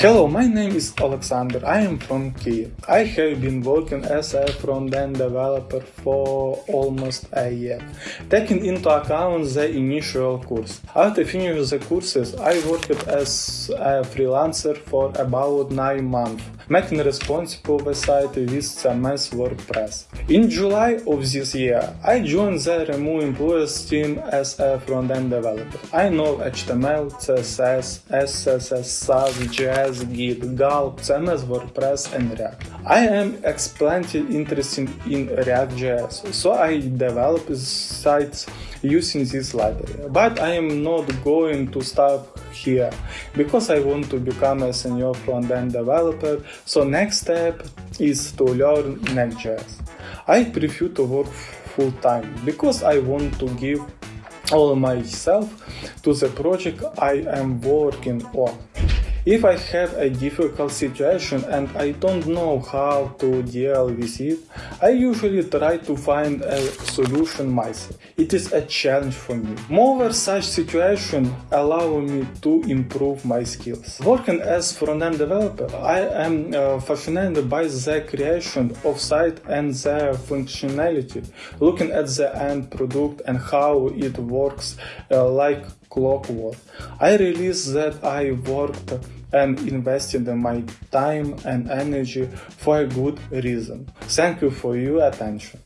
Hello, my name is Alexander. I am from Kiev. I have been working as a front-end developer for almost a year, taking into account the initial course. After finishing the courses, I worked as a freelancer for about 9 months, making responsible website with CMS WordPress. In July of this year, I joined the Remove Employees team as a front-end developer. I know HTML, CSS, SCSS, Sass, JS, Git, Gulp, CMS, WordPress and React. I am extremely interested in React.js, so I develop sites using this library. But I am not going to stop here because I want to become a senior front-end developer. So next step is to learn Next.js. I prefer to work full time because I want to give all myself to the project I am working on. If I have a difficult situation and I don't know how to deal with it, I usually try to find a solution myself. It is a challenge for me. Moreover, such situations allow me to improve my skills. Working as front-end developer, I am uh, fascinated by the creation of site and their functionality, looking at the end product and how it works uh, like clockwork. I realized that I worked and invested my time and energy for a good reason. Thank you for your attention.